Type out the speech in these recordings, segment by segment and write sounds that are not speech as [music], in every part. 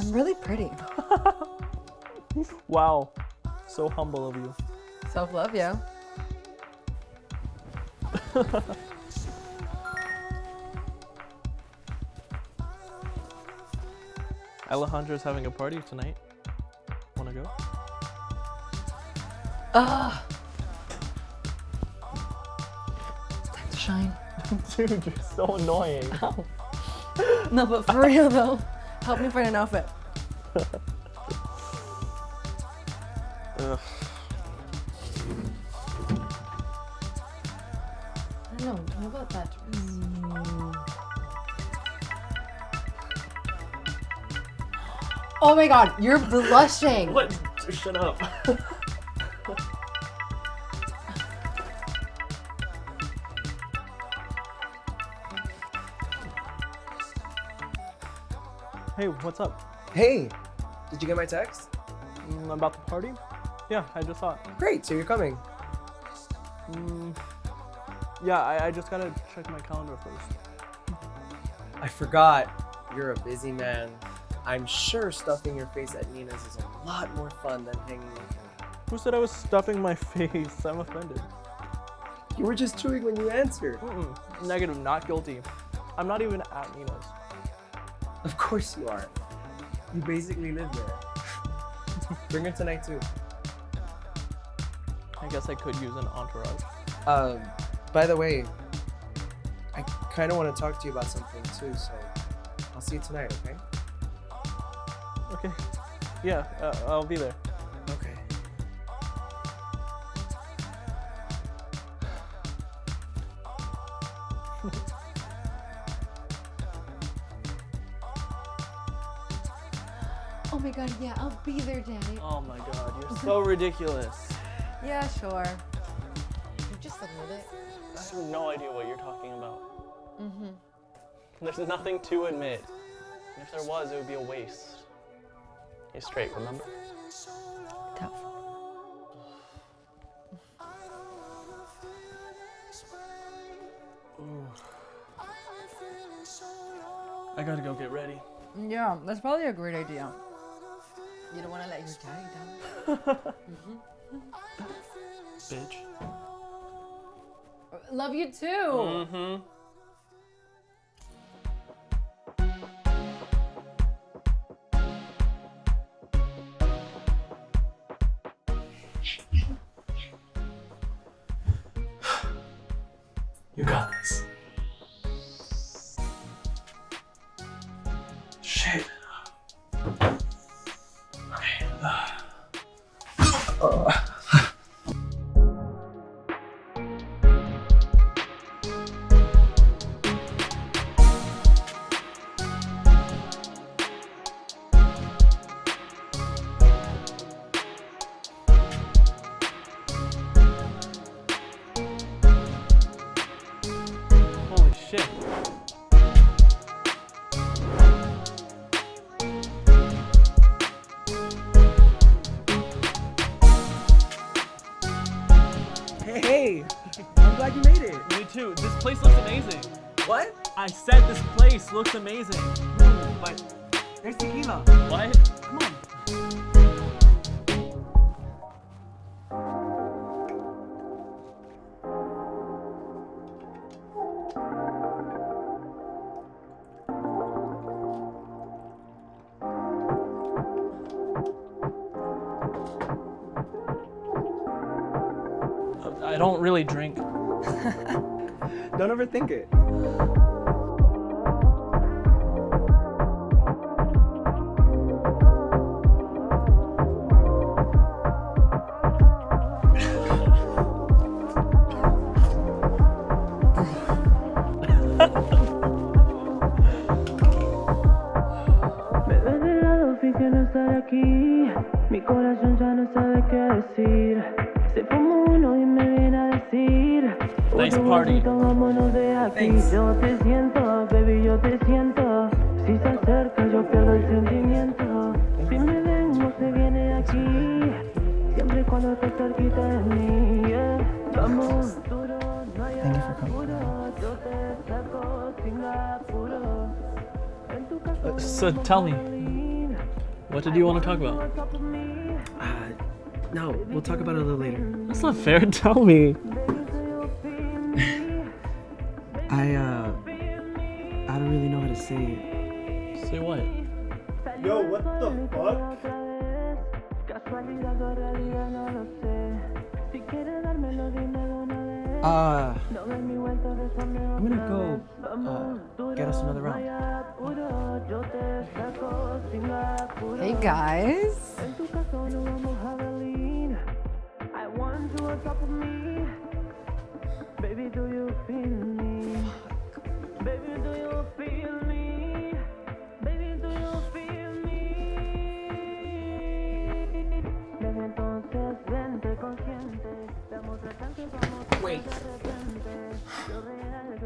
I'm really pretty. [laughs] Wow. So humble of you. Self-love, yo. [laughs] Alejandro's having a party tonight. Wanna go? Ugh. Time to shine. [laughs] Dude, you're so annoying. No, but for real though, help me find an outfit. I don't know. What about that dress? Mm. Oh my god, you're blushing. What? Shut up. [laughs] hey, what's up? Hey, did you get my text? Mm, about the party? Yeah, I just saw it. Great, so you're coming. Mm, yeah, I, I just gotta check my calendar first. I forgot. You're a busy man. I'm sure stuffing your face at Nina's is a lot more fun than hanging with me. Who said I was stuffing my [laughs] face? I'm offended. You were just chewing when you answered. Mm-mm. Negative, not guilty. I'm not even at Nina's. Of course you are. You basically live there. [laughs] Bring her tonight too. I guess I could use an entourage. Um, by the way, I kind of want to talk to you about something too, so I'll see you tonight, okay? Okay. Yeah, uh, I'll be there. Okay. [laughs] Oh my god, yeah, I'll be there, Daddy. Oh my god, you're so ridiculous. Yeah, sure. You just admit it. I have no idea what you're talking about. Mm-hmm. There's nothing to admit. And if there was, it would be a waste. You're straight, remember? Tough. [sighs] I gotta go get ready. Yeah, that's probably a great idea. You don't want to let your daddy down. [laughs] Bitch. Love you too. Mm-hmm. You too. This place looks amazing. What? I said this place looks amazing. But there's tequila. What? Come on. I don't really drink. [laughs] Don't overthink it. Me no estar aquí. Mi corazón no hay Thank you for coming. apuro. Yo te saco sin apuro. Ven Uh, so tell me, what did you want to talk about? Uh, no, we'll talk about it a little later. That's not fair. Tell me. [laughs] I, uh, I don't really know how to say it. Say what? Yo, what the fuck? Uh, I'm gonna go uh, get us another round. Hey guys.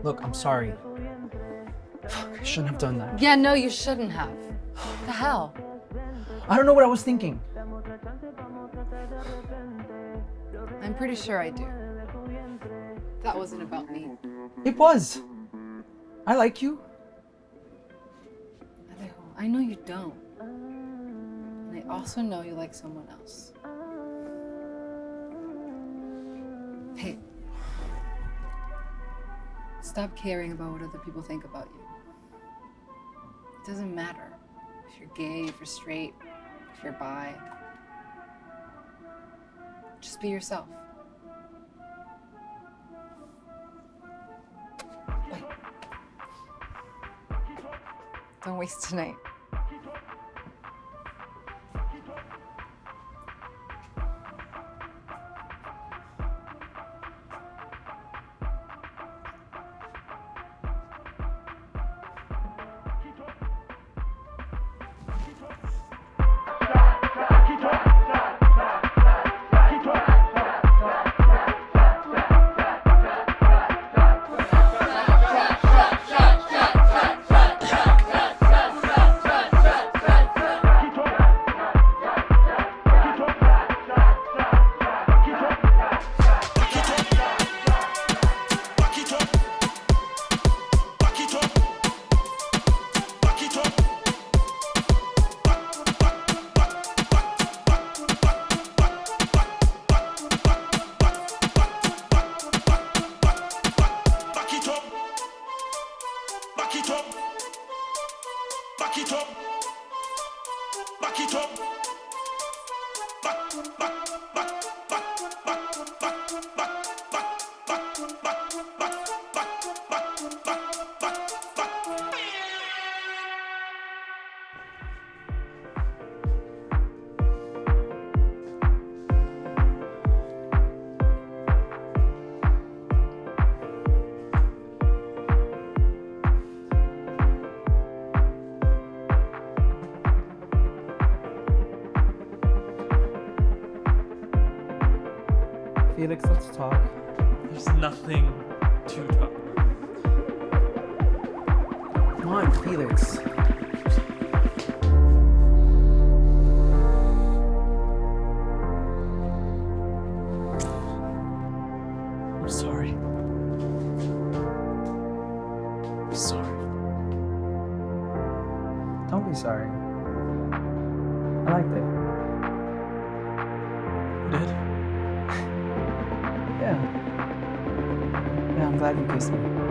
Look, I'm sorry. I shouldn't have done that. Yeah, no, you shouldn't have. The hell? I don't know what I was thinking. I'm pretty sure I do. That wasn't about me. It was. I like you. Alejo, I know you don't. And I also know you like someone else. Hey. Stop caring about what other people think about you. It doesn't matter if you're gay, if you're straight, if you're bi. Just be yourself. Wait. Don't waste tonight. Felix, let's talk. There's nothing to talk about. Come on, Felix. valuable person.